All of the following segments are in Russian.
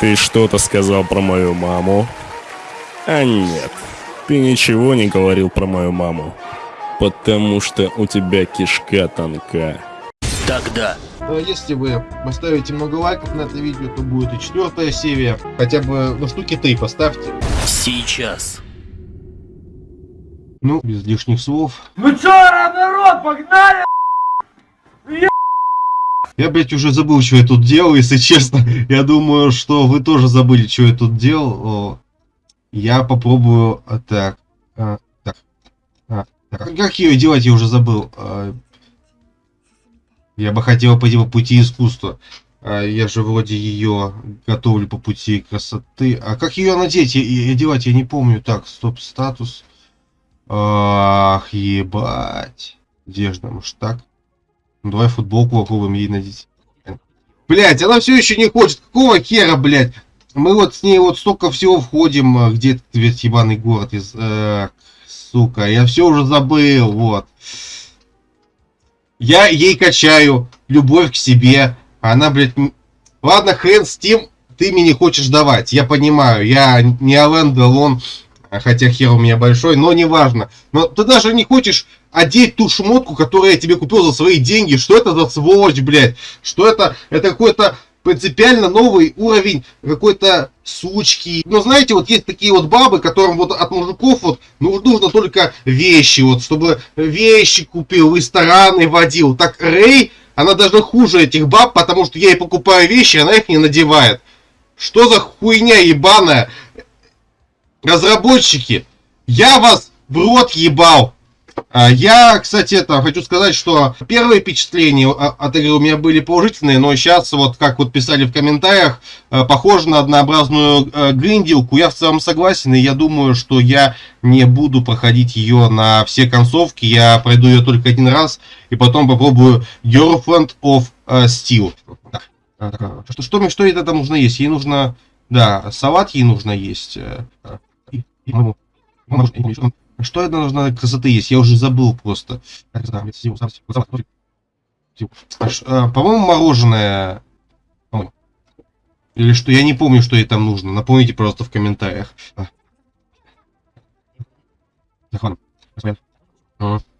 Ты что-то сказал про мою маму? А нет, ты ничего не говорил про мою маму. Потому что у тебя кишка тонка. Тогда. А Если вы поставите много лайков на это видео, то будет и четвертая серия. Хотя бы, ну, штуки три поставьте. Сейчас. Ну, без лишних слов. Ну чё, народ, погнали! Я, блядь, уже забыл, что я тут делал, если честно. Я думаю, что вы тоже забыли, что я тут делал. Я попробую... а, Так. а, Так. а, так. Как ее делать, я уже забыл. А, Я бы хотел пойти по пути искусства. А, Я же вроде ее готовлю по пути красоты. А как ее надеть и одевать, я не помню. Так, стоп, статус. Ах, ебать. Одежда, может так? Ну, давай футболку попробуем ей надеть. Блять, она все еще не хочет. Какого хера, блять? Мы вот с ней вот столько всего входим. а, Где этот ведь ебаный город из... э, сука, я все уже забыл, вот. Я ей качаю любовь к себе. Она, блядь... Ладно, хрен с тем, ты мне не хочешь давать. Я понимаю, я не Ален Делон, хотя хер у меня большой, но неважно. Но ты даже не хочешь одеть ту шмотку, которую я тебе купил за свои деньги. Что это за сволочь, блядь? Что это? Это какой-то принципиально новый уровень какой-то сучки. Ну, знаете, вот есть такие вот бабы, которым вот от мужиков вот ну, нужно только вещи, вот, чтобы вещи купил, рестораны водил. Так Рэй, она даже хуже этих баб, потому что я ей покупаю вещи, она их не надевает. Что за хуйня ебаная? Разработчики, я вас в рот ебал. А, Я, кстати, это хочу сказать, что первые впечатления от игры у меня были положительные, но сейчас, вот как вот писали в комментариях, э, похоже на однообразную э, гриндилку. Я в целом согласен, и я думаю, что я не буду проходить ее на все концовки. Я пройду ее только один раз, и потом попробую Girlfriend of э, Steel. А, а, Что, что, что это там нужно есть? Ей нужно... Да, салат ей нужно есть. Э, э, что это нужно красоты есть? Я уже забыл просто. А а, По-моему, мороженое. Или что? Я не помню, что ей там нужно. Напомните, пожалуйста, в комментариях. А. Ага.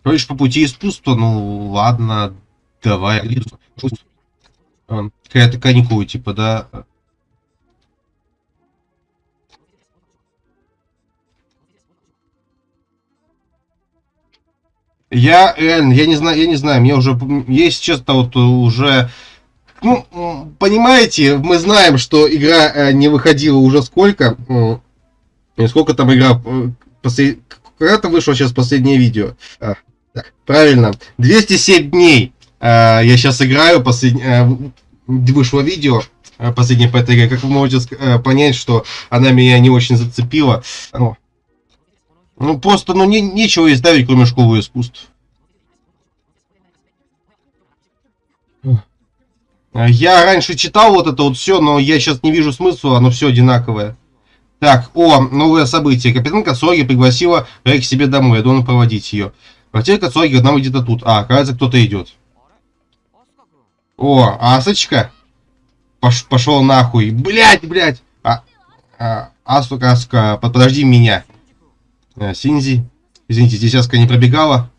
Говоришь, по пути искусства, ну ладно, давай. А, Какая-то каникулы, типа, да. Я реально, я не знаю, я не знаю, мне уже, есть честно, вот уже, ну, понимаете, мы знаем, что игра э, не выходила уже сколько, м, и сколько там игра, э, послед- когда-то вышло сейчас последнее видео. А, так, правильно, 207 дней э, я сейчас играю, послед- э, вышло видео, э, последнее по этой игре, как вы можете э, понять, что она меня не очень зацепила. Ну, ну просто, ну не, нечего ставить, кроме школы искусств. А, Я раньше читал вот это вот все, но я сейчас не вижу смысла, оно все одинаковое. Так, о, новое событие. Капитан Кацуаги пригласила Рэй к себе домой, я должен проводить ее. Квартира Кацуаги одна где-то тут. А, кажется, кто-то идет. О, Асочка. Пош, пошел нахуй. Блять, блять. А, а, Асука, Асука, под- подожди меня. Э, Синзи. Извините, здесь Аска не пробегала.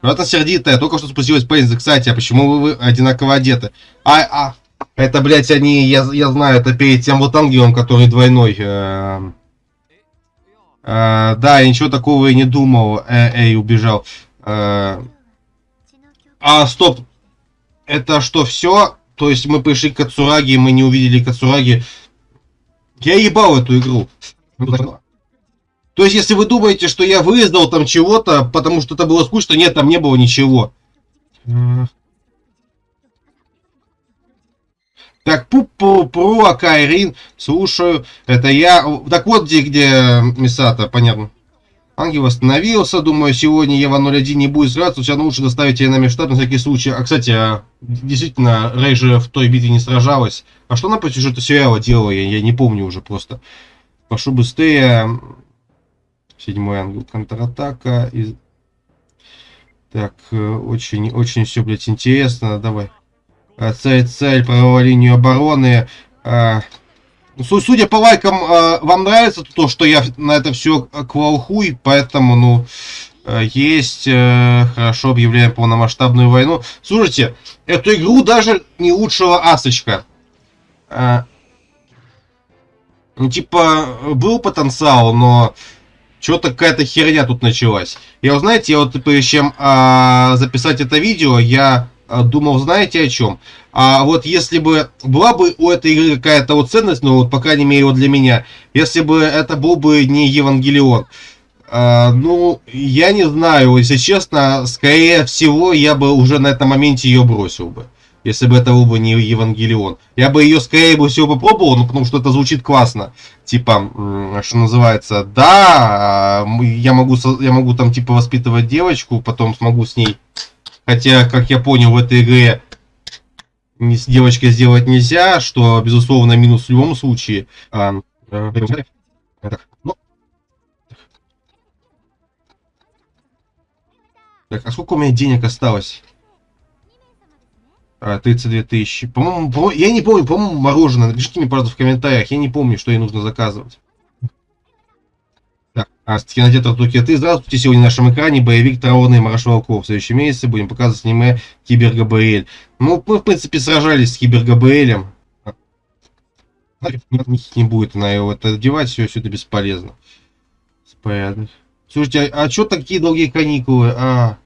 Рата сердитая, только что спустилась Пейнзи. Кстати, а почему вы, вы одинаково одеты? А, а, это, блядь, они, я, я знаю, это перед тем вот ангелом, который двойной. э, э, да, я ничего такого и не думал. Э, эй, убежал. Э, а, стоп. Это что, все? То есть мы пришли к Кацураги, мы не увидели Кацураги. Я ебал эту игру. То есть, если вы думаете, что я выездал там чего-то, потому что это было скучно, нет, там не было ничего. Так, пу-пу, пру, Акайрин, слушаю, это я. Так вот, где, где Мисата, понятно. Ангел остановился, думаю, сегодня Ева 01 не будет сражаться, все равно лучше доставить ее на межштаб на всякий случай. А, кстати, а, действительно, Рэй же в той битве не сражалась. А что она по сюжету сериала делала, я, я не помню уже просто. Прошу быстрее. Седьмой ангел контратака. И... Так, э, очень, очень все, блядь, интересно. Давай. А, Цель, цель, правовая линию обороны. А, су- судя по лайкам, э, вам нравится то, что я на это все квалхуй, поэтому, ну, э, есть, э, хорошо, объявляем полномасштабную войну. Слушайте, эту игру даже не лучшего асочка. Э, ну, типа, был потенциал, но что-то какая-то херня тут началась. Я, знаете, я вот прежде чем а, записать это видео, я а, думал, знаете о чем? А вот если бы была бы у этой игры какая-то вот ценность, ну вот по крайней мере вот для меня, если бы это был бы не Евангелион, а, ну я не знаю, если честно, скорее всего я бы уже на этом моменте ее бросил бы. Если бы это был бы не Евангелион. Я бы ее скорее бы всего попробовал, ну потому что это звучит классно. Типа, что называется, да, м, я могу, я могу там типа воспитывать девочку, потом смогу с ней Хотя, как я понял, в этой игре с девочкой сделать нельзя, что, безусловно, минус в любом случае. А, э, ну. Так, а сколько у меня денег осталось? А, 32 тысячи. По-моему, по я не помню, по-моему, мороженое. Напишите мне, пожалуйста, в комментариях. Я не помню, что ей нужно заказывать. Так, а с кинотеатра Токио ты. Здравствуйте, сегодня на нашем экране боевик Траурный Марш Волков. В следующем месяце будем показывать аниме Кибер ГБЛ. Ну, мы, в принципе, сражались с Кибер ГБЛем. Не будет она его это одевать, все, все это бесполезно. Порядок. Слушайте, а, а что такие долгие каникулы? А.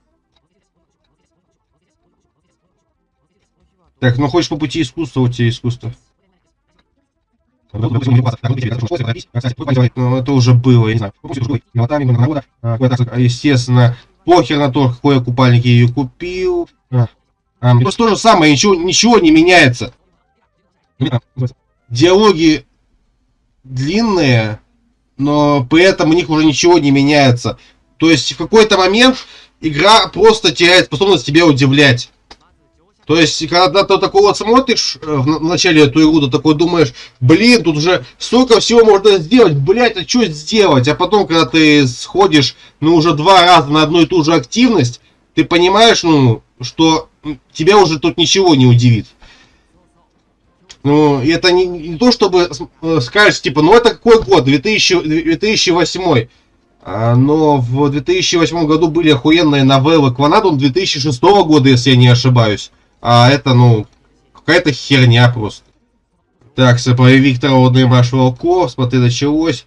Так, ну хочешь по пути искусства, у тебя искусство. Ну, это уже было, я не знаю. Естественно, похер на то, какой я купальник я ее купил. А, а, просто то же самое, ничего, ничего не меняется. Диалоги длинные, но при этом у них уже ничего не меняется. То есть в какой-то момент игра просто теряет способность тебя удивлять. То есть, когда ты такой вот смотришь э, в начале эту игру, ты такой думаешь, блин, тут уже столько всего можно сделать, блять, а что сделать? А потом, когда ты сходишь, ну, уже два раза на одну и ту же активность, ты понимаешь, ну, что тебя уже тут ничего не удивит. Ну, это не, не то, чтобы э, скажешь, типа, ну, это какой год? 2000, 2008. А, но в 2008 году были охуенные новеллы Кванадон 2006 года, если я не ошибаюсь. А это, ну, какая-то херня просто. Так, боевик Траурный Марш Волков, смотри, началось.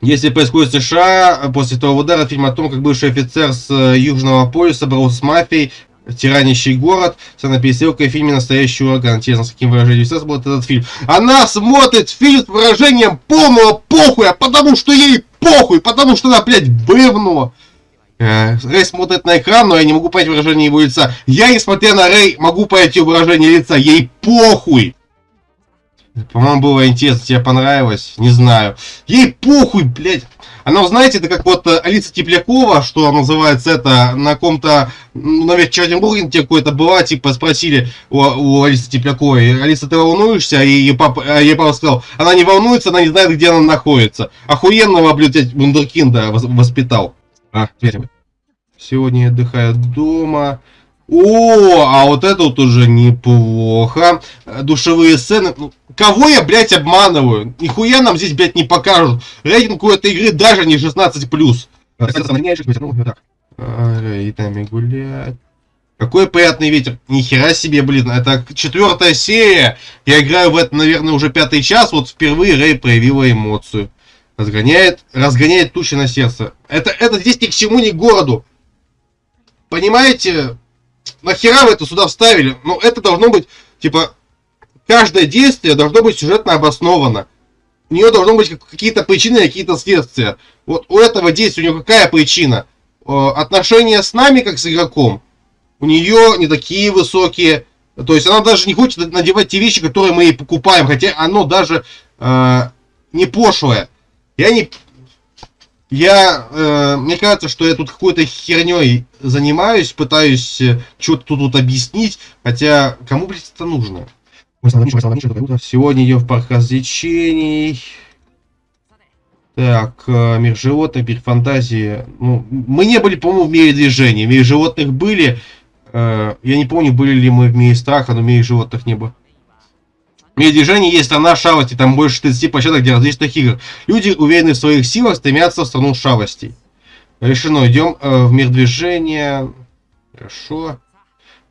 Если происходит США, после того удара фильм о том, как бывший офицер с э, Южного полюса боролся с мафией, тиранящий город, на пересылкой в фильме «Настоящий ураган». Интересно, с каким выражением сейчас будет этот фильм. Она смотрит фильм с выражением полного похуя, потому что ей похуй, потому что она, блядь, бревно. Э, Рэй смотрит на экран, но я не могу понять выражение его лица. Я, несмотря на Рэй, могу понять ее выражение лица. Ей похуй. По-моему, было интересно, тебе понравилось, не знаю. Ей похуй, блядь. Она, знаете, это как вот Алиса Теплякова, что называется это, на ком-то, ну, наверное, Чернобурге тебе какой-то была, типа, спросили у, у Алисы Тепляковой, Алиса, ты волнуешься? И ее папа, а ей папа сказал, она не волнуется, она не знает, где она находится. Охуенного, блядь, вундеркинда воспитал. А, теперь. Сегодня я отдыхаю дома. О, а вот это вот уже неплохо. Душевые сцены. Ну, кого я, блядь, обманываю? Нихуя нам здесь, блядь, не покажут. Рейтинг у этой игры даже не 16+. И там гулять. Какой приятный ветер. Нихера себе, блин. Это четвертая серия. Я играю в это, наверное, уже пятый час. Вот впервые Рэй проявила эмоцию. Разгоняет, разгоняет тучи на сердце. Это, это здесь ни к чему, ни к городу. Понимаете? Нахера вы это сюда вставили? Ну, это должно быть, типа, каждое действие должно быть сюжетно обосновано. У нее должно быть какие-то причины, какие-то следствия. Вот у этого действия у нее какая причина? Отношения с нами, как с игроком, у нее не такие высокие. То есть она даже не хочет надевать те вещи, которые мы ей покупаем, хотя оно даже э, не пошлое. Я не... Я... Э, мне кажется, что я тут какой-то херней занимаюсь, пытаюсь э, что-то тут, тут объяснить, хотя кому, блядь, это нужно? Сегодня идем в парк развлечений. Так, э, мир животных, мир фантазии. Ну, мы не были, по-моему, в мире движения. В мире животных были. Э, я не помню, были ли мы в мире страха, но в мире животных не было. Движения есть страна шалости, там больше 30 площадок для различных игр. Люди, уверены в своих силах, стремятся в страну шалостей. Решено, идем э, в мир движения. Хорошо.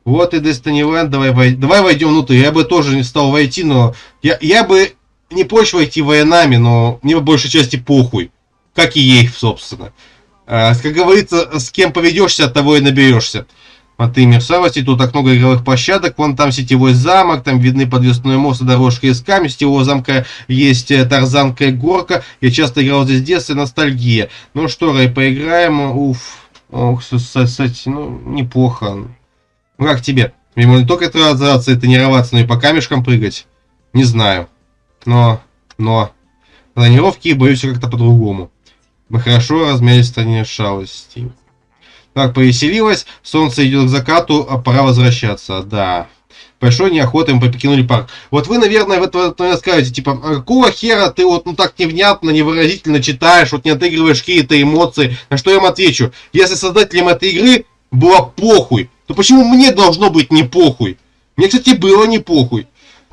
Вот и Destiny Land, давай, вой... давай войдем внутрь. Я бы тоже не стал войти, но... Я, я бы не прочь войти военами, но мне по большей части похуй. Как и ей, собственно. А, как говорится, с кем поведешься, от того и наберешься. И мерсавости, тут так много игровых площадок, вон там сетевой замок, там видны подвесной мост и дорожка из камня, сетевого замка есть э, тарзанка и горка, я часто играл здесь в детстве, ностальгия. Ну что, Рэй, поиграем, уф, ох, кстати, ну, неплохо. Ну как тебе? Мне не только тренироваться и тренироваться, но и по камешкам прыгать? Не знаю. Но, но, тренировки боюсь как-то по-другому. Мы хорошо размялись в стране шалостей. Так, повеселилось, солнце идет к закату, а пора возвращаться, да. Большой неохотой мы покинули парк. Вот вы, наверное, в это наверное, скажете, типа, а какого хера ты вот ну так невнятно, невыразительно читаешь, вот не отыгрываешь какие-то эмоции. На что я вам отвечу? Если создателям этой игры было похуй, то почему мне должно быть не похуй? Мне, кстати, было не похуй.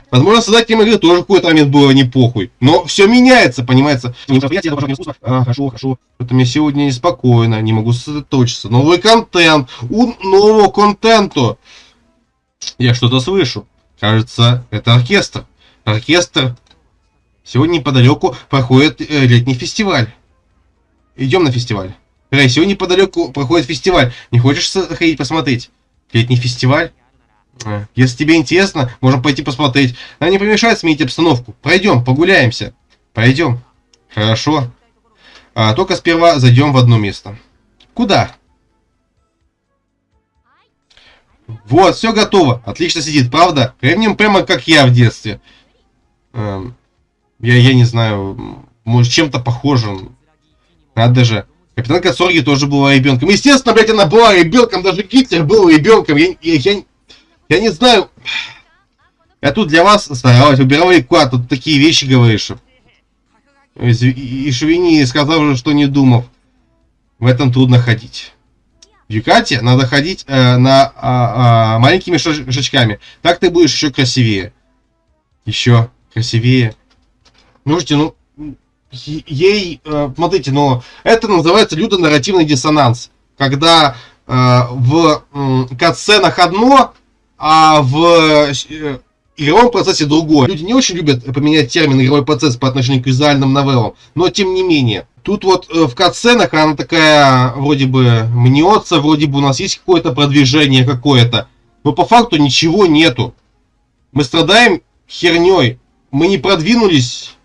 Возможно, создателям игры тоже в какой-то момент было не похуй. Но все меняется, понимается. Мероприятие, это искусство. А, хорошо, хорошо. Это мне сегодня неспокойно, не могу сосредоточиться. Новый контент. У нового контента. Я что-то слышу. Кажется, это оркестр. Оркестр. Сегодня неподалеку проходит э, летний фестиваль. Идем на фестиваль. Рэй, сегодня неподалеку проходит фестиваль. Не хочешь ходить посмотреть? Летний фестиваль? Э, если тебе интересно, можем пойти посмотреть. Нам не помешает сменить обстановку. Пройдем, погуляемся. Пойдем. Хорошо. А, только сперва зайдем в одно место. Куда? Вот, все готово. Отлично сидит, правда? Ремнем прямо как я в детстве. Эм, я, я не знаю, может чем-то похожим. Надо же. Капитан Кацорги тоже была ребенком. Естественно, блядь, она была ребенком. Даже Гитлер был ребенком. Я, я, я, я не знаю. Я тут для вас старалась, убирал реку, тут такие вещи говоришь. И Швини сказал же, что не думав. В этом трудно ходить. Юкате надо ходить э, на а, а, маленькими шажочками. Так ты будешь еще красивее. Еще красивее. Слушайте, ну, ей, э, смотрите, но это называется людонарративный диссонанс. Когда э, в э, катсценах одно, а в э, игровом процессе другое. Люди не очень любят поменять термин игровой процесс по отношению к визуальным новеллам, но тем не менее. Тут вот э, в катсценах она такая вроде бы мнется, вроде бы у нас есть какое-то продвижение какое-то, но по факту ничего нету. Мы страдаем херней, мы не продвинулись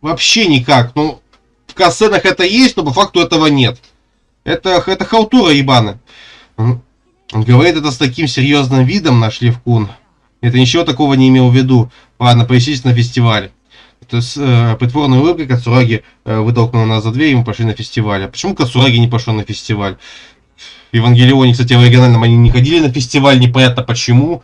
вообще никак. Ну, в катсценах это есть, но по факту этого нет. Это, это халтура ебаны. Говорит это с таким серьезным видом, наш Левкун. Это ничего такого не имел в виду. Ладно, поищите на фестивале. Это с э, притворной улыбкой Кацураги э, вытолкнул нас за дверь, и мы пошли на фестиваль. А почему Кацураги не пошел на фестиваль? В Евангелионе, кстати, в оригинальном они не ходили на фестиваль, непонятно почему.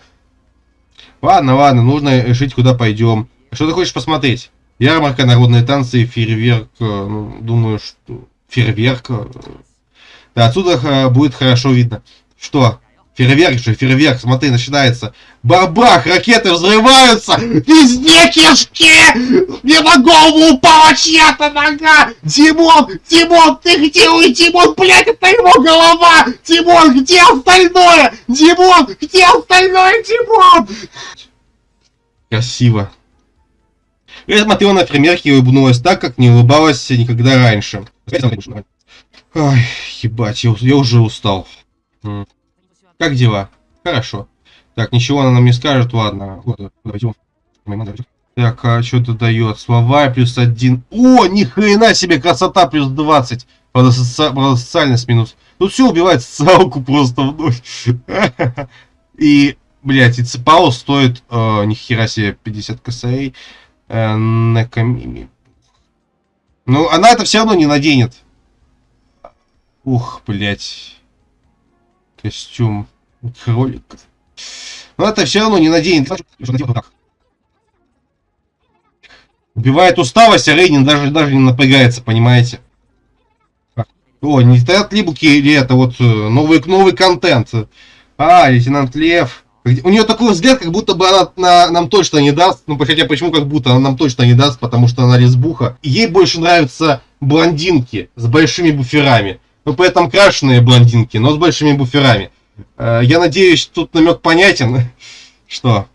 Ладно, ладно, нужно решить, куда пойдем. Что ты хочешь посмотреть? Ярмарка, народные танцы, фейерверк. Э, ну, думаю, что фейерверк. Э, да, отсюда э, будет хорошо видно. Что? Фейерверк же, фейерверк, смотри, начинается. Бабах, ракеты взрываются! Везде кишки! Мне на голову упала чья-то нога! Димон! Димон, ты где? Ой, Димон, блядь, это его голова! Димон, где остальное? Димон, где остальное, Димон? Красиво. Я смотрела на фейерверки и улыбнулась так, как не улыбалась никогда раньше. Ой, ебать, я, я уже устал. Как дела? Хорошо. Так, ничего она нам не скажет, ладно. Так, а что это дает? Слова плюс один. О, ни хрена себе, красота плюс 20. Правда, соци... Правда социальность минус. Тут все убивает социалку просто вновь. И, блядь, и цепао стоит, э, ни хера себе, 50 косарей. Э, на камиме. Ну, она это все равно не наденет. Ух, блядь. Костюм кролика. Но это все равно не наденет. Убивает усталость, а Рейнин даже, даже не напрягается, понимаете? О, не стоят либуки или это вот э, новый, новый контент. А, лейтенант Лев. У нее такой взгляд, как будто бы она на, нам точно не даст. Ну, хотя почему как будто она нам точно не даст, потому что она лесбуха. Ей больше нравятся блондинки с большими буферами. Ну, поэтому крашеные блондинки, но с большими буферами. Э, я надеюсь, тут намек понятен, что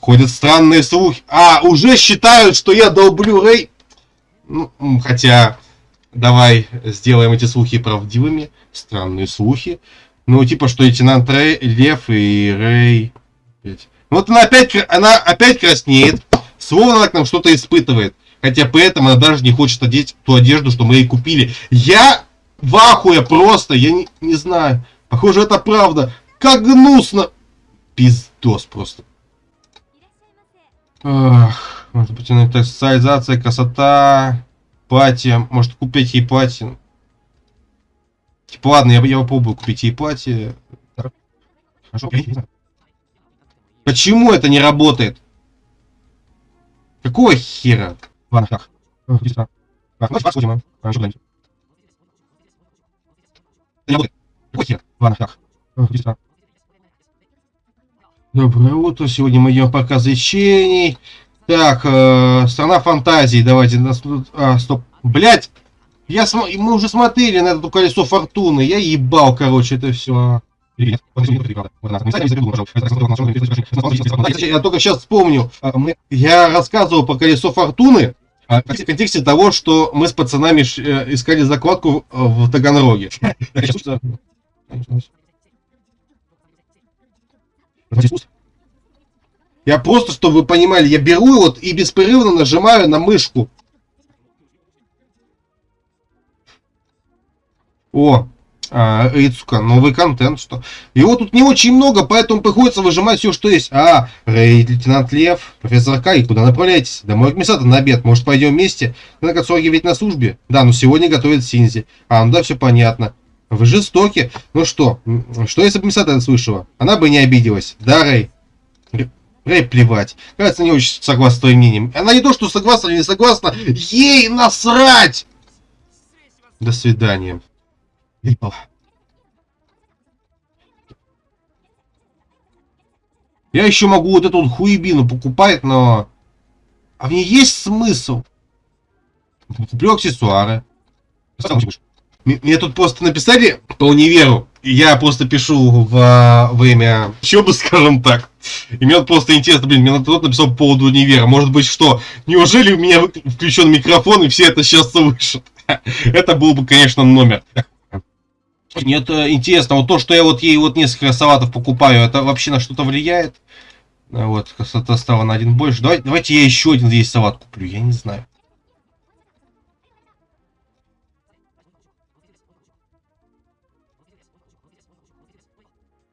ходят странные слухи. А, уже считают, что я долблю Рэй. Ну, хотя, давай сделаем эти слухи правдивыми. Странные слухи. Ну, типа, что лейтенант Рэй, Лев и Рэй... Вот она опять, она опять краснеет, словно она к нам что-то испытывает. Хотя при этом она даже не хочет одеть ту одежду, что мы ей купили. Я в ахуе просто, я не, не знаю. Похоже, это правда. Как гнусно. Пиздос просто. Ах, может она так социализация, красота, платье. Может, купить ей платье. Типа, ладно, я, я попробую купить ей платье. Хорошо, Почему это не работает? Какого хера? Ладно, как? Ну, вас сходим, а? Что Не работает. Какой хер? Доброе утро, сегодня мы идем показ лечений. Так, э, страна фантазии, давайте, а, стоп, блять, я см... Мы уже смотрели на это колесо фортуны. Я ебал, короче, это все. Я только сейчас вспомню. А, я рассказывал по колесо фортуны а, в контексте того, что мы с пацанами э, искали закладку э, в Таганроге. Я просто, чтобы вы понимали, я беру вот и беспрерывно нажимаю на мышку. О, а, Рицука, новый контент, что. Его тут не очень много, поэтому приходится выжимать все, что есть. А, Рейд, лейтенант Лев, профессор Кай, куда направляетесь? Домой к Мисата на обед, может пойдем вместе? На Кацуаги ведь на службе. Да, но сегодня готовит Синзи. А, ну да, все понятно. Вы жестоки. Ну что, что если бы Мисата слышала? Она бы не обиделась. Да, Рэй? Рэй плевать. Кажется, не очень согласна с твоим мнением. Она не то, что согласна или не согласна, ей насрать! До свидания. Я еще могу вот эту вот хуебину покупать, но... А в ней есть смысл? Куплю аксессуары. Мне тут просто написали по универу. И я просто пишу в время учебы, скажем так. И мне вот просто интересно, блин, мне кто-то написал по поводу универа. Может быть, что? Неужели у меня включен микрофон и все это сейчас слышат? Это был бы, конечно, номер. Мне это интересно, вот то, что я вот ей вот несколько салатов покупаю, это вообще на что-то влияет? А вот, красота стала на один больше. Давайте, давайте я еще один здесь салат куплю, я не знаю.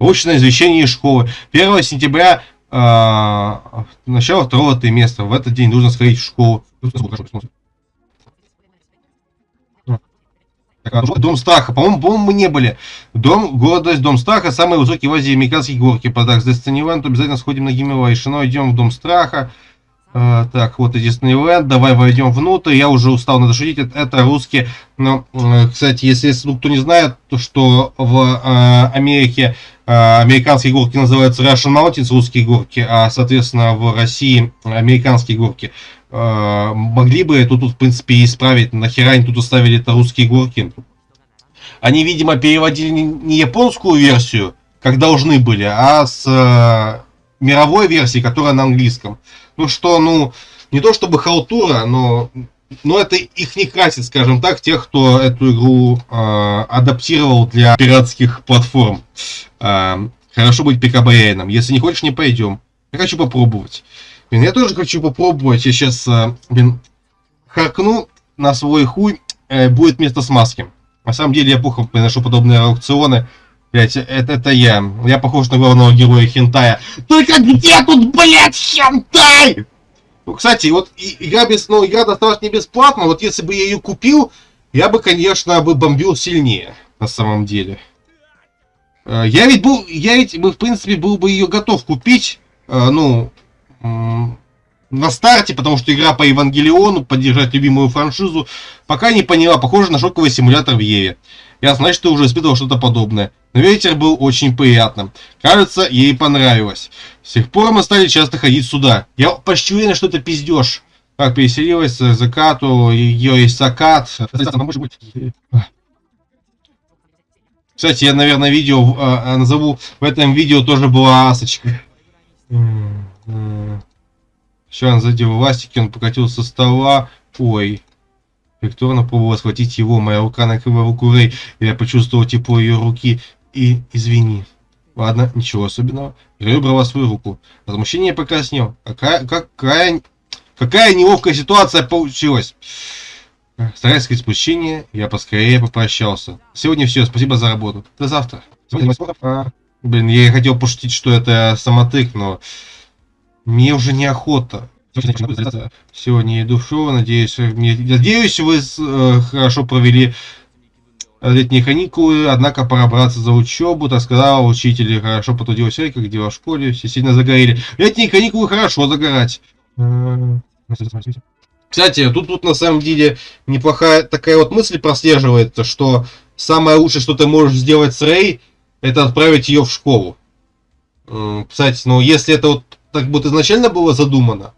Очное извещение из школы. 1 сентября, э, начало второго триместра. В этот день нужно сходить в школу. Дом страха. По-моему, по мы не были. Дом, гордость, дом страха. Самые высокие в Азии американские горки. По Dark Destiny обязательно сходим на Гиммела. Решено, идем в дом страха. Uh, так, вот и Диснейленд, давай войдем внутрь, я уже устал надо шутить, это, это русские, но, uh, кстати, если, если кто не знает, то что в uh, Америке американские горки называются Russian Mountains, русские горки, а, соответственно, в России американские горки. Э, могли бы эту тут, в принципе, исправить. Нахера они тут оставили это русские горки? Они, видимо, переводили не японскую версию, как должны были, а с э, мировой версии, которая на английском. Ну что, ну, не то чтобы халтура, но, но это их не красит, скажем так, тех, кто эту игру э, адаптировал для пиратских платформ. Э, хорошо быть пикабаяном. Если не хочешь, не пойдем. Я хочу попробовать. Блин, я тоже хочу попробовать. Я сейчас, э, блин, харкну на свой хуй. Э, будет место смазки. На самом деле я плохо приношу подобные аукционы. Блять, это, это я. Я похож на главного героя хентая. Только где тут, блядь, хентай? Ну, кстати, вот игра без, ну, игра досталась не бесплатно. Вот если бы я ее купил, я бы, конечно, бы бомбил сильнее, на самом деле. Э, я ведь был, я ведь, в принципе, был бы ее готов купить, ну, на старте, потому что игра по Евангелиону, поддержать любимую франшизу, пока не поняла, похоже на шоковый симулятор в Еве. Я ты уже испытывал что-то подобное. Но ветер был очень приятным. Кажется, ей понравилось. С тех пор мы стали часто ходить сюда. Я почти уверен, что это пиздеж. Как переселилась к закату, ее есть закат. Кстати, я, наверное, видео э, назову. В этом видео тоже была асочка. Все, он задел ластики, он покатился со стола. Ой. Виктория попробовала схватить его, моя рука накрыла руку Рэй, и я почувствовал тепло ее руки. И извини. Ладно, ничего особенного. Рэй убрала свою руку. Возмущение покраснел. Какая, какая, какая неловкая ситуация получилась. Стараясь скрыть смущение, я поскорее попрощался. Сегодня все, спасибо за работу. До завтра. Блин, я хотел пошутить, что это самотык, но мне уже неохота. Сегодня иду в шоу, надеюсь, надеюсь, вы э, хорошо провели летние каникулы, однако пора браться за учебу, так сказал учитель, хорошо потрудилась Эрика, дела в школе, все сильно загорели. Летние каникулы хорошо загорать. Кстати, тут, тут на самом деле неплохая такая вот мысль прослеживается, что самое лучшее, что ты можешь сделать с Рэй, это отправить ее в школу. Кстати, ну если это вот так вот изначально было задумано,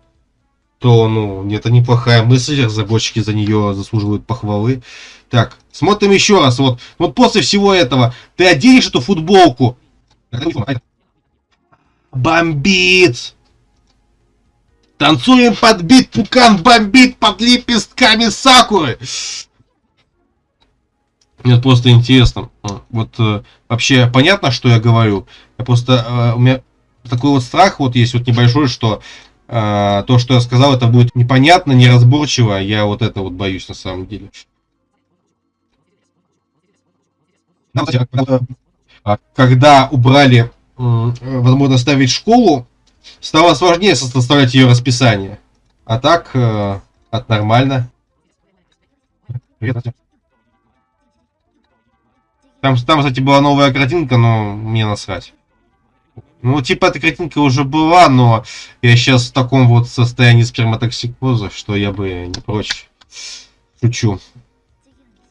то, ну, это неплохая мысль, разработчики за нее заслуживают похвалы. Так, смотрим еще раз. Вот, вот после всего этого ты оденешь эту футболку. Бомбит! Танцуем под бит, пукан бомбит под лепестками сакуры. Мне просто интересно. Вот э, вообще понятно, что я говорю. Я просто э, у меня такой вот страх вот есть вот небольшой, что э, то, что я сказал, это будет непонятно, неразборчиво. Я вот это вот боюсь на самом деле. А когда убрали возможно ставить школу, стало сложнее составлять ее расписание. А так, э, от нормально. Там, там, кстати, была новая картинка, но мне насрать. Ну, типа, эта картинка уже была, но я сейчас в таком вот состоянии сперматоксикоза, что я бы не прочь. Шучу.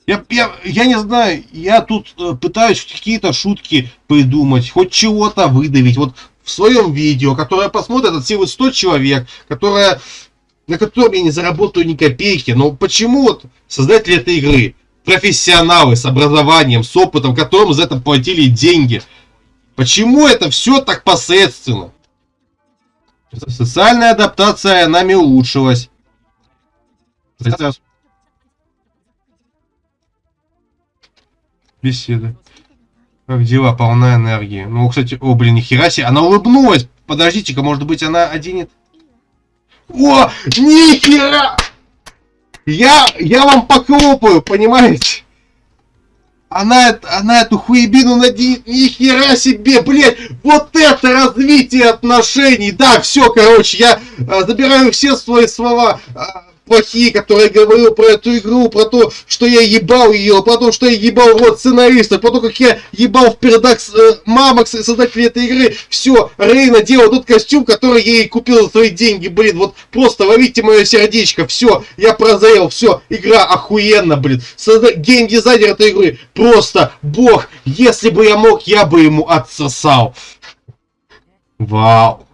Я, я, я не знаю, я тут э, пытаюсь какие-то шутки придумать, хоть чего-то выдавить. Вот в своем видео, которое посмотрит от силы 100 человек, которое, на котором я не заработаю ни копейки. Но почему вот создатели этой игры, профессионалы с образованием, с опытом, которым за это платили деньги, почему это все так посредственно? Социальная адаптация нами улучшилась. Беседа. Как дела? Полна энергии. Ну, кстати, о, блин, нихера себе. Она улыбнулась. Подождите-ка, может быть, она оденет... О, нихера! Я, я вам похлопаю, понимаете? Она, она эту хуебину наденет, нихера себе, блядь, вот это развитие отношений, да, все, короче, я а, забираю все свои слова, а, плохие, которые говорил про эту игру, про то, что я ебал ее, про то, что я ебал вот сценариста, про то, как я ебал в передак э, мамок создателей этой игры. Все, Рейна делал тот костюм, который я ей купил за свои деньги, блин, вот просто ловите мое сердечко, все, я прозрел, все, игра охуенно, блин. Созда... Геймдизайнер этой игры просто бог, если бы я мог, я бы ему отсосал. Вау.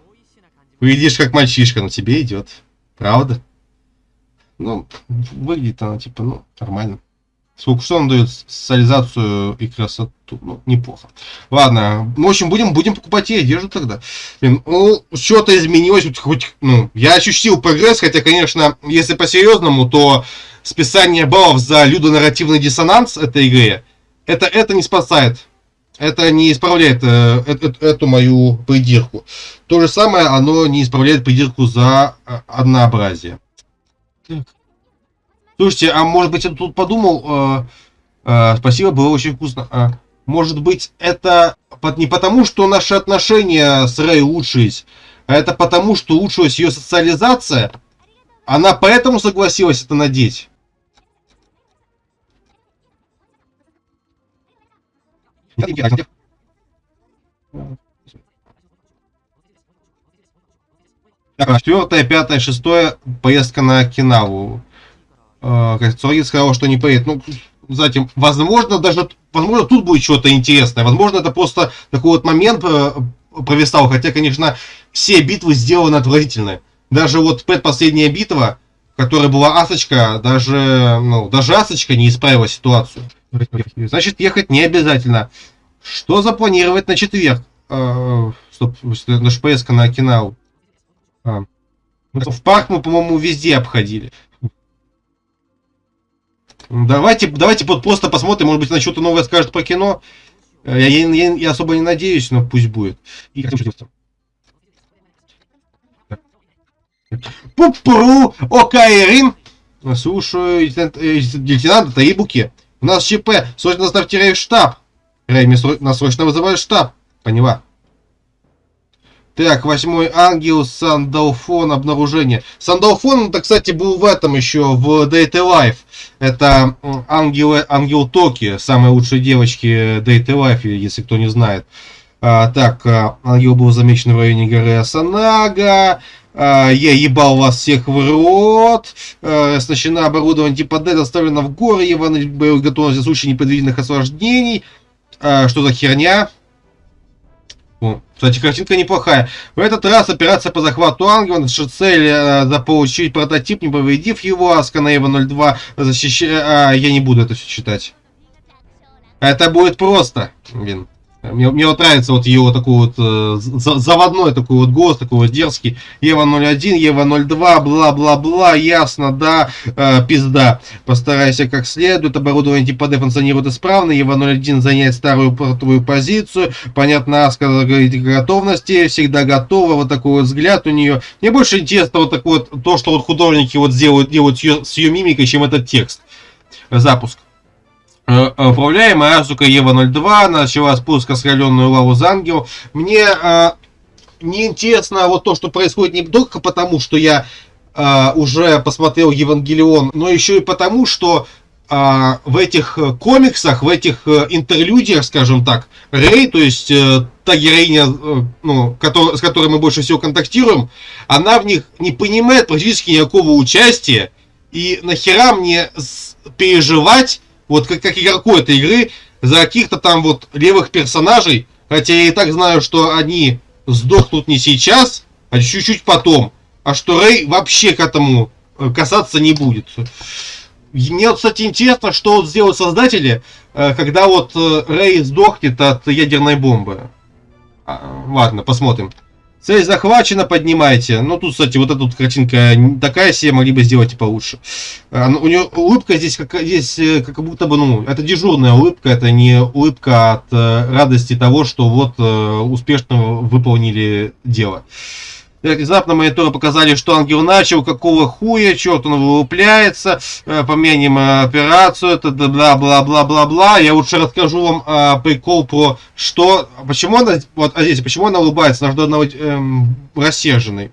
Выглядишь как мальчишка, но тебе идет. Правда? Ну, выглядит она, типа, ну, нормально. Сколько что он дает социализацию и красоту? Ну, неплохо. Ладно, ну, в общем, будем, будем покупать ей одежду тогда. Блин, ну, что-то изменилось, хоть, ну, я ощутил прогресс, хотя, конечно, если по-серьезному, то списание баллов за людонарративный диссонанс этой игре, это, это не спасает. Это не исправляет э, э, э, эту мою придирку. То же самое, оно не исправляет придирку за э, однообразие. Слушайте, а может быть я тут подумал, э, э, спасибо, было очень вкусно. А, может быть это не потому, что наши отношения с Рэй улучшились, а это потому, что улучшилась ее социализация? Она поэтому согласилась это надеть? Четвертое, пятое, шестое поездка на Окинаву. Э, Цорин сказал, что не поедет. Ну, затем, возможно, даже, возможно, тут будет что-то интересное. Возможно, это просто такой вот момент э, провисал. Хотя, конечно, все битвы сделаны отвратительно. Даже вот предпоследняя битва, которая была Асочка, даже, ну, даже Асочка не исправила ситуацию. Значит, ехать не обязательно. Что запланировать на четверг? А, стоп, наш поездка на Окинаву. А. В парк мы, по-моему, везде обходили. Давайте, давайте вот просто посмотрим, может быть, она что-то новое скажет про кино. Я, я, я особо не надеюсь, но пусть будет. И Пупру, Окайрин. Слушаю, лейтенант, э, лейтенант Таибуки. У нас ЧП, срочно в штаб. Рэй, нас срочно вызывают в штаб. Поняла. Так, восьмой ангел, Сандалфон, обнаружение. Сандалфон, это, кстати, был в этом еще, в Data Life. Это ангел, ангел Токи, самой лучшей девочки Data Life, если кто не знает. А, так, а, ангел был замечен в районе горы Асанага. А, я ебал вас всех в рот. А, оснащена оборудование типа D, доставлена в горы. Иван готовность в случае непредвиденных осложнений. А, что за херня? Кстати, картинка неплохая. В этот раз операция по захвату ангела. Наша цель э, заполучить прототип, не повредив его. Асканаева 02 защищает... А, я не буду это все читать. Это будет просто. Блин. Мне, мне вот нравится вот его такой вот э, заводной такой вот голос, такой вот дерзкий. Ева 01, Ева 02, бла-бла-бла, ясно, да, э, пизда. Постарайся как следует, оборудование типа D функционирует исправно, Ева 01 занять старую портовую позицию. Понятно, Аска говорит готовности, всегда готова, вот такой вот взгляд у нее. Мне больше интересно вот такое вот, то, что вот художники вот делают, делают с ее, с ее мимикой, чем этот текст. Запуск. Э, э, управляемая Азука Ева-02 начала спуск раскаленную лаву Зангел. Мне э, не интересно вот то, что происходит не только потому, что я э, уже посмотрел Евангелион, но еще и потому, что э, в этих комиксах, в этих э, интерлюдиях, скажем так, Рэй, то есть э, та героиня, э, ну, который, с которой мы больше всего контактируем, она в них не понимает практически никакого участия. И нахера мне переживать вот как, как игроку этой игры, за каких-то там вот левых персонажей, хотя я и так знаю, что они сдохнут не сейчас, а чуть-чуть потом, а что Рэй вообще к этому э, касаться не будет. Мне, кстати, интересно, что вот сделают создатели, э, когда вот э, Рэй сдохнет от ядерной бомбы. А, ладно, посмотрим. Цель захвачена, поднимайте. Ну, тут, кстати, вот эта вот картинка такая себе, могли бы сделать и получше. А, ну, у нее улыбка здесь как, здесь э, как будто бы, ну, это дежурная улыбка, это не улыбка от э, радости того, что вот э, успешно выполнили дело. Внезапно мониторы показали, что ангел начал, какого хуя, черт он вылупляется, э, помянем э, операцию, это бла-бла-бла-бла-бла. Я лучше расскажу вам э, прикол про что, почему она, вот здесь, почему она улыбается, она должна быть эм, рассерженной.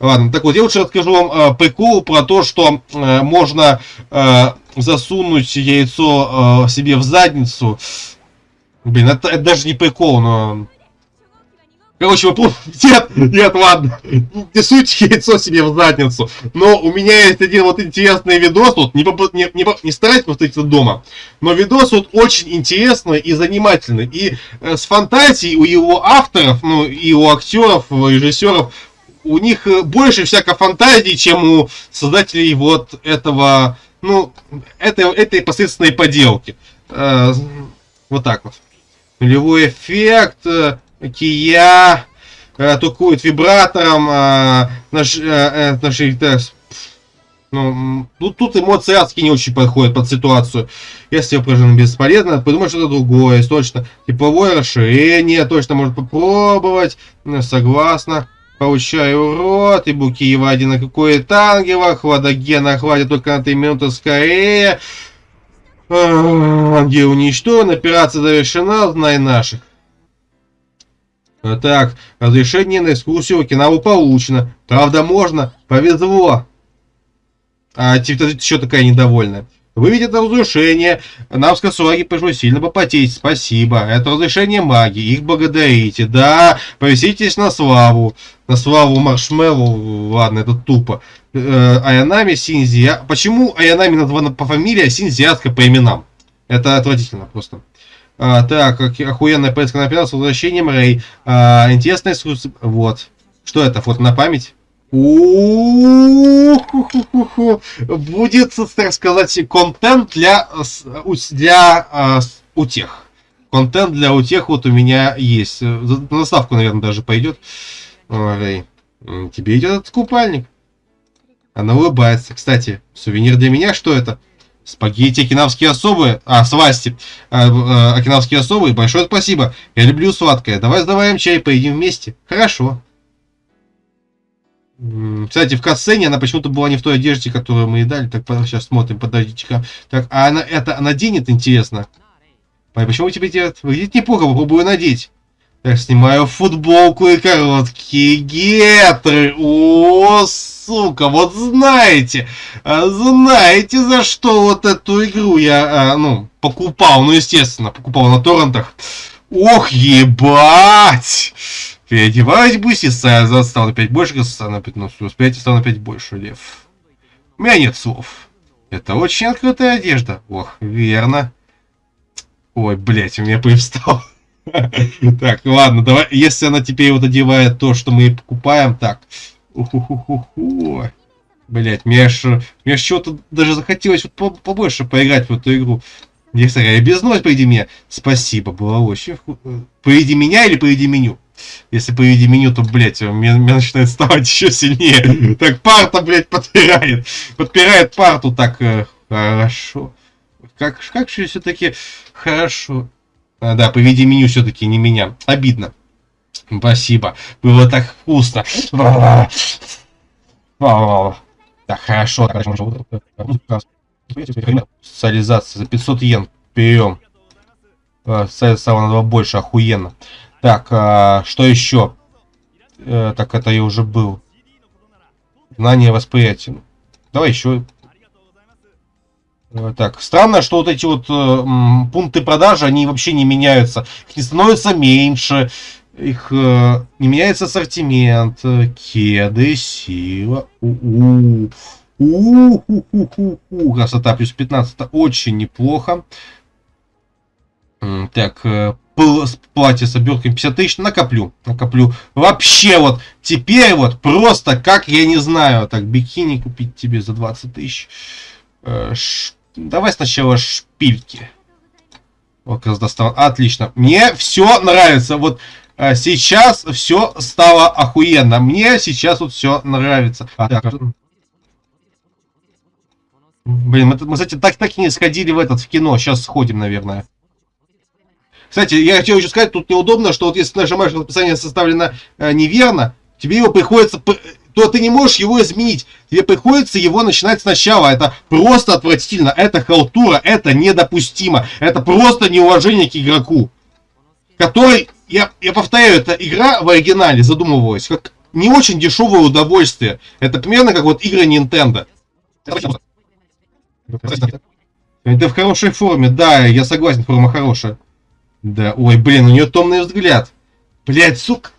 Ладно, так вот, я лучше расскажу вам э, прикол про то, что э, можно э, засунуть яйцо э, себе в задницу. Блин, это, это даже не прикол, но Короче. Нет, нет, ладно. Не суйте яйцо себе в задницу. Но у меня есть один вот интересный видос. Вот, не, не, не, не старайтесь повторить это дома. Но видос вот очень интересный и занимательный. И э, с фантазией у его авторов, ну, и у актеров, у режиссеров, у них э, больше всякой фантазии, чем у создателей вот этого, ну, этой, этой посредственной поделки. Э, вот так вот. Нулевой эффект э, Кия э, тукует вибратором, э, наш, э, наши, э, ну, тут, тут эмоции адские не очень подходят под ситуацию. Если упражнение бесполезно, подумай что-то другое, точно. Тепловое расширение, точно может попробовать. Ну, согласна. Получаю урод, и буки Евади на какое-то ангела, хладогена хватит только на 3 минуты скорее. Ангел уничтожен, операция завершена, знай наших. Так, разрешение на экскурсию Окинаву получено. Правда, можно? Повезло. А типа еще такая недовольная. Вы видите разрушение. Нам с Касуаги пришлось сильно попотеть. Спасибо. Это разрешение магии. Их благодарите. Да, повеситесь на славу. На славу Маршмеллу. Ладно, это тупо. Э, Аянами Синзи. Почему Аянами названа по фамилии, а Синзиатка по именам? Это отвратительно просто. А, так, ох- охуенная поездка на пенал с возвращением Рэй. А, интересная экскурсия. Вот. Что это? Фото на память? Будет, так сказать, контент для, для а, утех. Контент для утех вот у меня есть. На заставку, наверное, даже пойдет. Ой, Рэй, тебе идет этот купальник. Она улыбается. Кстати, сувенир для меня, что это? Спагетти окинавские особые. А, свасти. А, э, окинавские особые. Большое спасибо. Я люблю сладкое. Давай сдаваем чай, поедим вместе. Хорошо. Кстати, в катсцене она почему-то была не в той одежде, которую мы и дали. Так, сейчас смотрим, подождите-ка. Так, а она это наденет, интересно? Ой, почему тебе делать? Выглядит неплохо, попробую надеть. Так, снимаю футболку и короткие гетры. О, сука, вот знаете, а, знаете, за что вот эту игру я, а, ну, покупал. Ну, естественно, покупал на торрентах. Ох, ебать! Переодеваюсь быстро, стал на 5 больше, стал на 5, ну, с 5 стал на 5 больше, лев. У меня нет слов. Это очень открытая одежда. Ох, верно. Ой, блять, у меня привстал. Так, ладно, давай, если она теперь вот одевает то, что мы покупаем, так. Блять, мне аж, мне аж чего-то даже захотелось вот по- побольше поиграть в эту игру. Я без ночь, поведи меня. Спасибо, было очень вку- э, Поведи меня или поведи меню? Если поведи меню, то, блядь, мне, мне начинает ставать еще сильнее. Так, парта, блядь, подпирает. Подпирает парту так э, хорошо. Как, как же все-таки хорошо. А, да, поведи меню все-таки не меня. Обидно. Спасибо. Было так вкусно. Так, хорошо. Социализация за 500 йен. Берем. Става на 2 больше, охуенно. Так, а, что еще? Э, так, это я уже был. Знание восприятия. Давай еще. Э, Так, странно, что вот эти вот э, пункты продажи, они вообще не меняются. Их не становится меньше. Их э, не меняется ассортимент. Э, Кеды, сила. У-у. У-ху-ху-ху-ху. Красота плюс 15. Это очень неплохо. Так, э, платье с обертками 50 тысяч. Накоплю. Накоплю. Вообще вот. Теперь вот просто как я не знаю. Так, бикини купить тебе за 20 тысяч. Давай сначала шпильки. Как раз достал. Отлично. Мне все нравится. Вот э, сейчас все стало охуенно. Мне сейчас вот все нравится. А, так, Блин, мы, мы, кстати, так, так и не сходили в этот в кино. Сейчас сходим, наверное. Кстати, я хотел еще сказать, тут неудобно, что вот если нажимаешь, что расписание составлено э, неверно, тебе его приходится, то ты не можешь его изменить. Тебе приходится его начинать сначала. Это просто отвратительно. Это халтура. Это недопустимо. Это просто неуважение к игроку. Который, я, я повторяю, эта игра в оригинале задумывалась как не очень дешевое удовольствие. Это примерно как вот игры Nintendo. Это в хорошей форме, да, я согласен, форма хорошая. Да, ой, блин, у нее томный взгляд. Блять, сука.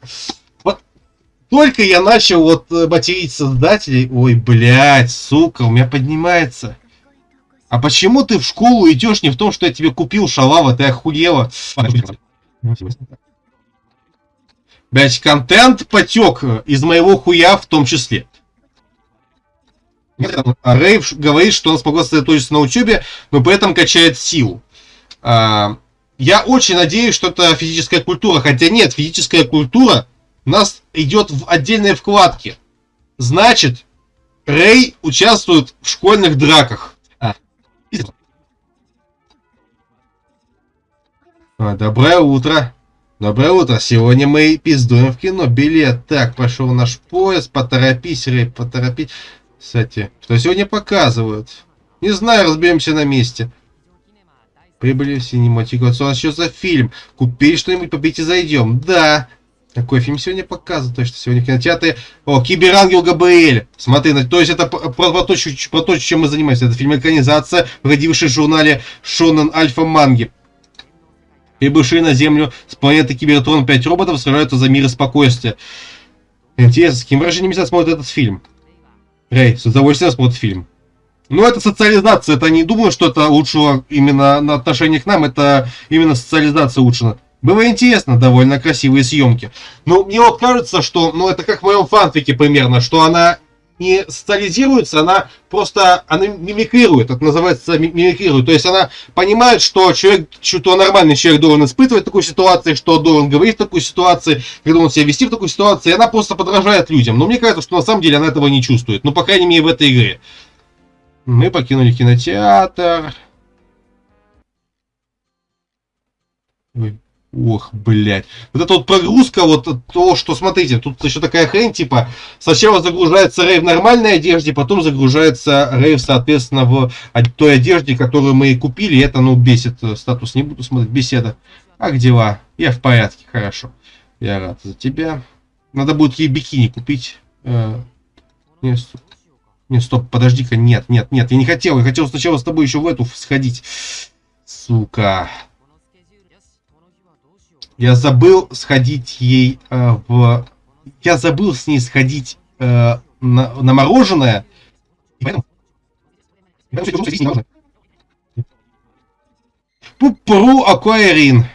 Только я начал вот э, материть создателей, ой, блять, сука, у меня поднимается. А почему ты в школу идешь не в том, что я тебе купил шалава, ты охуела? Блять, контент потек э, из моего хуя в том числе. А Рейв говорит, что он смог сосредоточиться на учебе, но при этом качает силу. А, я очень надеюсь, что это физическая культура. Хотя нет, физическая культура у нас идет в отдельной вкладке. Значит, Рэй участвует в школьных драках. А. А, Доброе утро. Доброе утро. Сегодня мы пиздуем в кино. Билет. Так, пошел наш поезд. Поторопись, Рэй, поторопись. Кстати, что сегодня показывают? Не знаю, разберемся на месте. Прибыли в синематику. Что что за фильм? Купили что-нибудь, попить и зайдем. Да. Какой фильм сегодня показывают? Точно, сегодня в. О, Киберангел Габриэль. Смотри, то есть это про, про, то, про то, чем мы занимаемся. Это фильм-экранизация, выходивший в журнале Шонен Альфа Манги. Прибывшие на Землю с планеты Кибертрон 5 роботов сражаются за мир и спокойствие. Интересно, с каким выражением себя смотрит этот фильм? Рэй, с удовольствием смотрит фильм. Ну, это социализация, это не думаю, что это улучшило именно на отношение к нам, это именно социализация улучшена. Было интересно, довольно красивые съемки. Но мне вот кажется, что, ну, это как в моем фанфике примерно, что она не социализируется, она просто она мимикрирует, это называется мимикрирует. То есть она понимает, что человек, что нормальный человек должен испытывать такую ситуацию, что должен говорить в такой ситуации, когда он себя вести в такой ситуации, и она просто подражает людям. Но мне кажется, что на самом деле она этого не чувствует. Ну, по крайней мере, в этой игре. Мы покинули кинотеатр. Ох, блядь. Вот эта вот прогрузка, вот то, что, смотрите, тут еще такая хрень, типа, сначала загружается Рэй в нормальной одежде, потом загружается Рэй, соответственно, в той одежде, которую мы купили. Это, ну, бесит. Статус не буду смотреть. Беседа. Как дела? Я в порядке, хорошо. Я рад за тебя. Надо будет ей бикини купить. Э. Не, стоп, подожди-ка, нет, нет, нет, я не хотел. Я хотел сначала с тобой еще в эту сходить. Сука. Я забыл сходить ей э, в... Я забыл с ней сходить э, на, на мороженое. И поэтому... Пупру Акуэрин.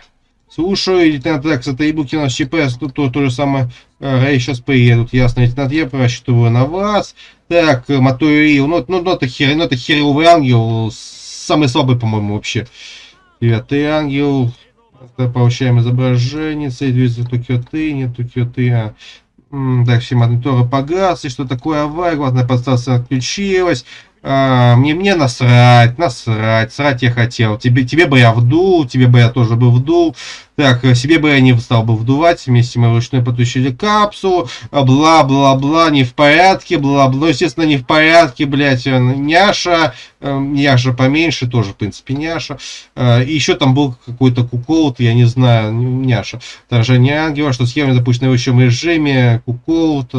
Слушаю, лейтенант Экс, это Ибуки у нас ЧП, тут то, то же самое. Э, Рэй сейчас приедут, ясно, лейтенант, я просчитываю на вас. Так, Матуэрил, ну, ну, ну, это, хер, ну, это херовый ангел, самый слабый, по-моему, вообще. Девятый ангел, Получаем изображение, движется то кёты, нет то кёты. А. Так, все мониторы погасли, что такое авария, главная подстанция отключилась. А, мне, мне насрать, насрать, срать я хотел. Тебе, тебе бы я вдул, тебе бы я тоже бы вдул. Так, себе бы я не стал бы вдувать, вместе мы вручную потушили капсулу, бла-бла-бла, не в порядке, бла-бла, ну, естественно, не в порядке, блядь, э, няша, э, няша поменьше, тоже, в принципе, няша, э, и еще там был какой-то куколт, я не знаю, няша, отражение ангела, что схема запущена в общем режиме, куколт,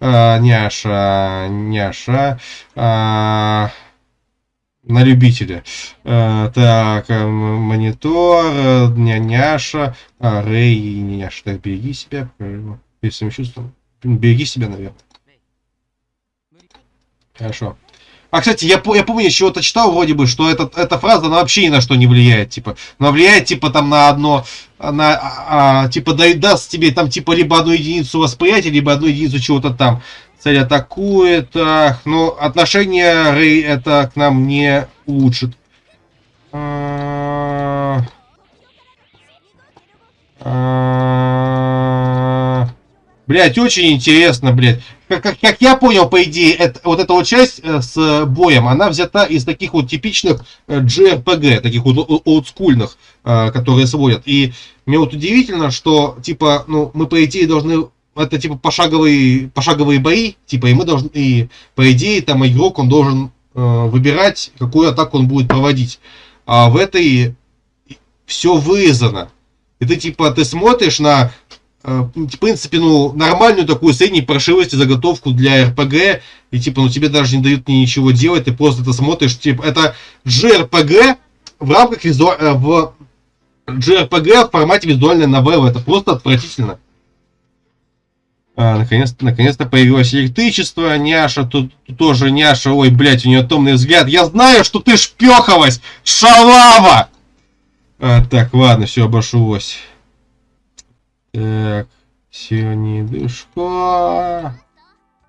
няша, няша, на любителя. Э, так, э, монитор, э, няняша, а, Рэй и няняша. Так, береги себя, если чувством. Береги себя, наверное. Хорошо. А, кстати, я, я помню, чего-то читал вроде бы, что этот, эта фраза, она вообще ни на что не влияет, типа. Она влияет, типа, там, на одно, на, а, типа, даст тебе, там, типа, либо одну единицу восприятия, либо одну единицу чего-то там. Цель атакует. Ах, но отношение Рэй это к нам не улучшит. А... А... Блять, очень интересно, блядь. Как, как, как я понял, по идее, это, вот эта вот часть э, с боем, она взята из таких вот типичных э, JRPG, таких вот олдскульных, э, которые сводят. И мне вот удивительно, что, типа, ну, мы, по идее, должны это типа пошаговые, пошаговые бои, типа, и мы должны, и по идее, там игрок, он должен э, выбирать, какую атаку он будет проводить. А в этой все вырезано. И ты типа, ты смотришь на, э, в принципе, ну, нормальную такую средней прошивости заготовку для РПГ, и типа, ну, тебе даже не дают ни ничего делать, ты просто это смотришь, типа, это JRPG в рамках визу... Э, в JRPG в формате визуальной новеллы, это просто отвратительно. А, наконец-то, наконец-то появилось электричество. Няша, тут, тут тоже няша. Ой, блядь, у нее томный взгляд. Я знаю, что ты шпехалась, шалава! А, так, ладно, все обошлось. Так, сегодня дышка.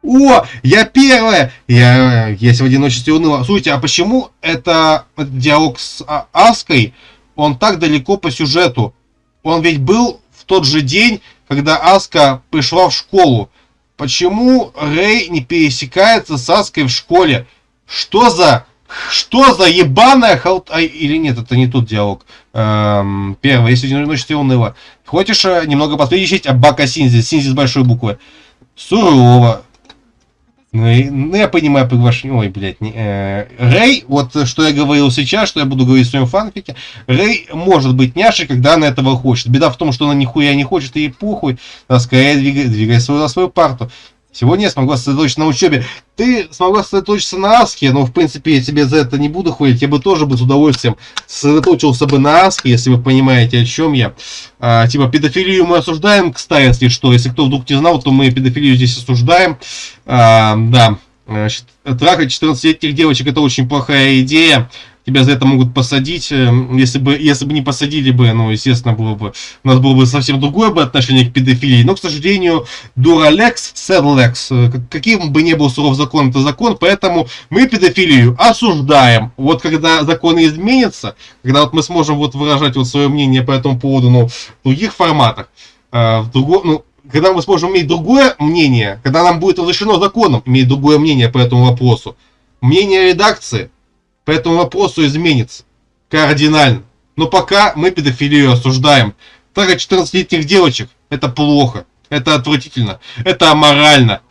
О, я первая! Я, я в одиночестве уныла. Слушайте, а почему это, диалог с а, Аской, он так далеко по сюжету? Он ведь был в тот же день, когда Аска пришла в школу. Почему Рэй не пересекается с Аской в школе? Что за... Что за ебаная халт... А, или нет, это не тот диалог. Эм, первое, если ночь ты уныла. Хочешь э, немного посвятить Абака Синзи? Синзи с большой буквы. Сурово. Ну, ну, я понимаю приглашение. Ой, блядь. Не, э, Рэй, вот что я говорил сейчас, что я буду говорить в своем фанфике. Рэй может быть няшей, когда она этого хочет. Беда в том, что она нихуя не хочет, и похуй. Она скорее двигай, двигай свою, на свою парту. Сегодня я смогла сосредоточиться на учебе. Ты смогла сосредоточиться на Аске, но в принципе я тебе за это не буду хвалить. Я бы тоже бы с удовольствием сосредоточился бы на Аске, если вы понимаете, о чем я. А, типа педофилию мы осуждаем, кстати, если что. Если кто вдруг не знал, то мы педофилию здесь осуждаем. А, да. Трахать 14-летних девочек это очень плохая идея. Тебя за это могут посадить. Э, если бы, если бы не посадили бы, ну, естественно, было бы, у нас было бы совсем другое бы отношение к педофилии. Но, к сожалению, дуралекс, седлекс, каким бы ни был суров закон, это закон, поэтому мы педофилию осуждаем. Вот когда законы изменятся, когда вот мы сможем вот выражать вот свое мнение по этому поводу, ну, в других форматах, э, в другом, ну, когда мы сможем иметь другое мнение, когда нам будет разрешено законом иметь другое мнение по этому вопросу, мнение редакции по этому вопросу изменится кардинально. Но пока мы педофилию осуждаем. Так как 14-летних девочек это плохо, это отвратительно, это аморально.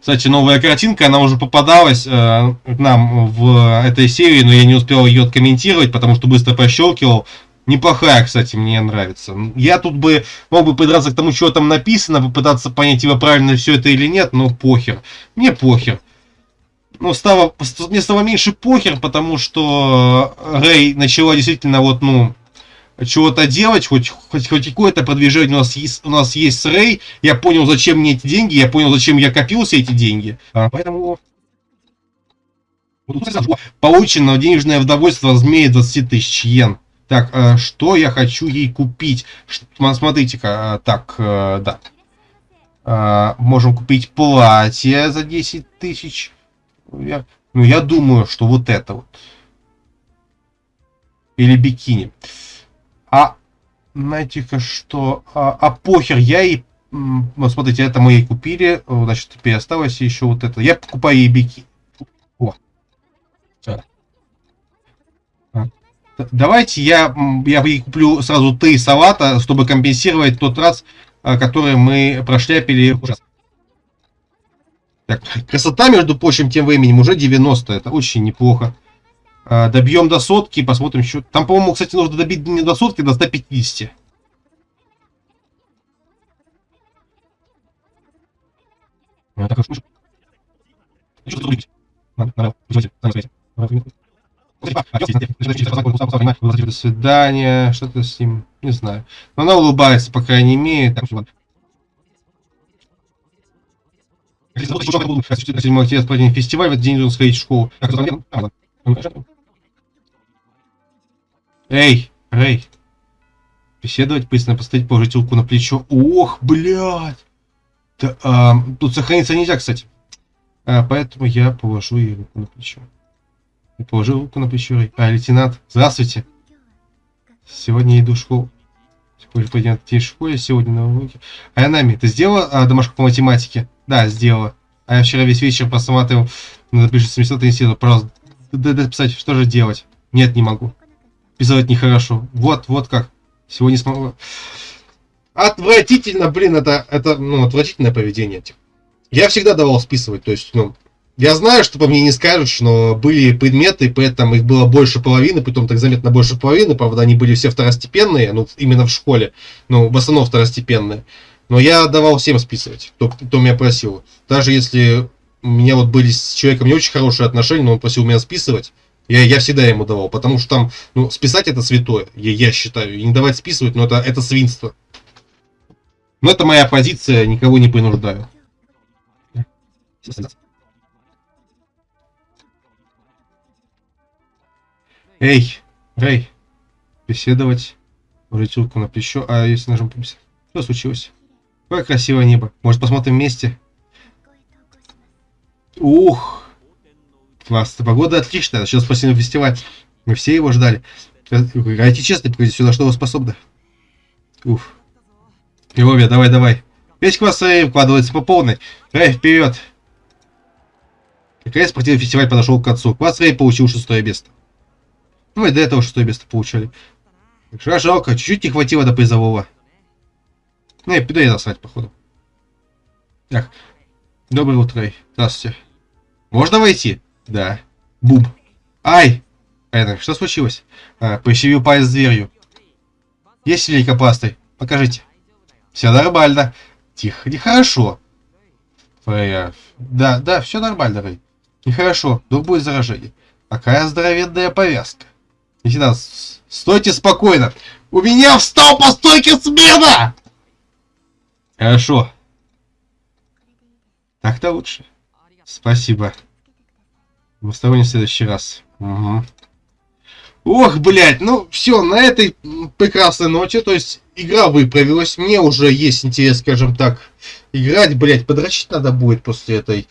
Кстати, новая картинка, она уже попадалась э, нам в этой серии, но я не успел ее откомментировать, потому что быстро прощелкивал. Неплохая, кстати, мне нравится. Я тут бы мог бы придраться к тому, что там написано, попытаться понять, его правильно все это или нет, но похер. Мне похер. Ну, стало, мне стало меньше похер, потому что Рэй начала действительно вот, ну, чего-то делать, хоть, хоть, хоть какое-то продвижение у нас, есть, у нас есть с Рэй. Я понял, зачем мне эти деньги, я понял, зачем я копил все эти деньги. А, поэтому... Получено денежное удовольствие размере 20 тысяч йен. Так, э, что я хочу ей купить? Смотрите-ка, э, так, э, да. Можем купить платье за 10 тысяч. Я, ну, я думаю, что вот это вот. Или бикини. А, знаете-ка, что... А, а похер, я и... Вот смотрите, это мы ей купили. Значит, теперь осталось еще вот это. Я покупаю ей бикини. О. Давайте я, я куплю сразу три салата, чтобы компенсировать тот раз, а, который мы прошляпили ужасно. Так, красота, между прочим, тем временем уже 90. Это очень неплохо. А, добьем до сотки, посмотрим еще. Там, по-моему, кстати, нужно добить не до сотки, до 150. А, так, до свидания, что-то с ним, не знаю. Но она улыбается, по крайней мере. Так, ладно. Седьмой октября спланирован фестиваль, в этот день должен сходить в школу. Эй, Рэй. Беседовать, быстро поставить, положить руку на плечо. Ох, блядь. Да, а, тут сохраниться нельзя, кстати. А, поэтому я положу ей руку на плечо. И положил руку на плечо. А, лейтенант, здравствуйте. Сегодня иду в школу. Сегодня пойдем в школе, сегодня на уроке. Айнами, ты сделала а, домашку по математике? Да, сделала. А я вчера весь вечер посмотрел, надо пишет 700 институт. Пожалуйста, дай писать, что же делать? Нет, не могу. Писать нехорошо. Вот, вот как. Сегодня смогу. Отвратительно, блин, это, это, ну, отвратительное поведение. Я всегда давал списывать, то есть, ну, я знаю, что по мне не скажешь, но были предметы, поэтому их было больше половины, потом так заметно больше половины, правда, они были все второстепенные, ну, именно в школе, ну, в основном второстепенные. Но я давал всем списывать, кто, кто меня просил. Даже если у меня вот были с человеком не очень хорошие отношения, но он просил меня списывать, я, я всегда ему давал, потому что там, ну, списать это святое, я, я считаю, и не давать списывать, но это, это свинство. Но это моя позиция, никого не принуждаю. Эй, Рэй, беседовать. Руку на плечо. А если нажмем побеседовать? Что случилось? Какое красивое небо. Может, посмотрим вместе? Ух! Класс. Погода отличная. Сейчас спасибо фестиваль. Мы все его ждали. Играйте честно, покажите сюда, что вы способны. Уф. Львове, давай, давай. Весь класс вкладывается по полной. Рэй, вперед. Как раз спортивный фестиваль подошел к концу. Класс Рэй получил шестое место. Ну и до этого шестое место получали. Жалко, чуть-чуть не хватило до призового. Ну, пойду я насрать, походу. Так. Доброе утро. Здравствуйте. Можно войти? Да. Бум. Ай! Это, что случилось? А, пощевил палец дверью. Есть великопастой? Покажите. Все нормально. Тихо, нехорошо. Фрея. Да, да, все нормально, Рэй. Нехорошо, но будет заражение. Какая здоровенная повязка. Лейтенант, стойте спокойно. У меня встал по стойке смена! Хорошо. Так-то лучше. Спасибо. Двусторонний в следующий раз. Угу. Ох, блядь, ну все, на этой прекрасной ноте, то есть игра выправилась, мне уже есть интерес, скажем так, играть, блядь, подрочить надо будет после этой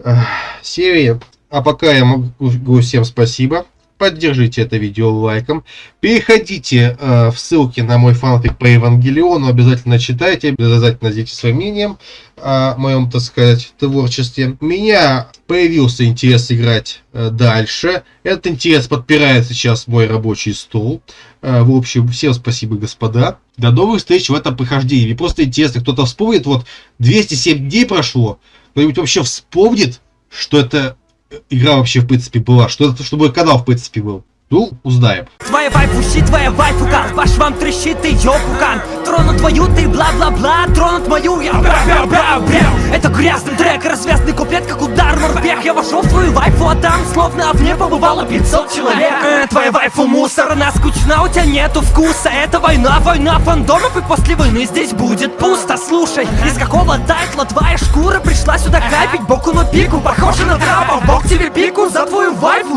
э, серии. А пока я могу всем спасибо. Поддержите это видео лайком. Переходите э, в ссылки на мой фанфик по Евангелиону. Обязательно читайте, обязательно делитесь своим мнением о моем, так сказать, творчестве. У меня появился интерес играть э, дальше. Этот интерес подпирает сейчас мой рабочий стол. Э, в общем, всем спасибо, господа. До новых встреч в этом прохождении. Мне просто интересно, кто-то вспомнит, вот 207 дней прошло, кто-нибудь вообще вспомнит, что это игра вообще в принципе была, что это, что мой канал в принципе был. Ну, узнаем. Твоя вайфу щит, твоя вайфу кан Ваш вам трещит, ты ёпукан Тронут твою, ты бла-бла-бла Тронут мою, я бра-бра-бра-бра Это грязный трек, развязный куплет, как удар морпех. Я вошел в твою вайфу, а там словно в ней побывало 500 человек. Э, Твоя вайфу мусор, она скучна, у тебя нету вкуса. Это война, война фандомов И после войны здесь будет пусто. Слушай, из какого тайтла твоя шкура Пришла сюда капить? Боку на пику Похоже на трапа, бог тебе пику За твою вайфу,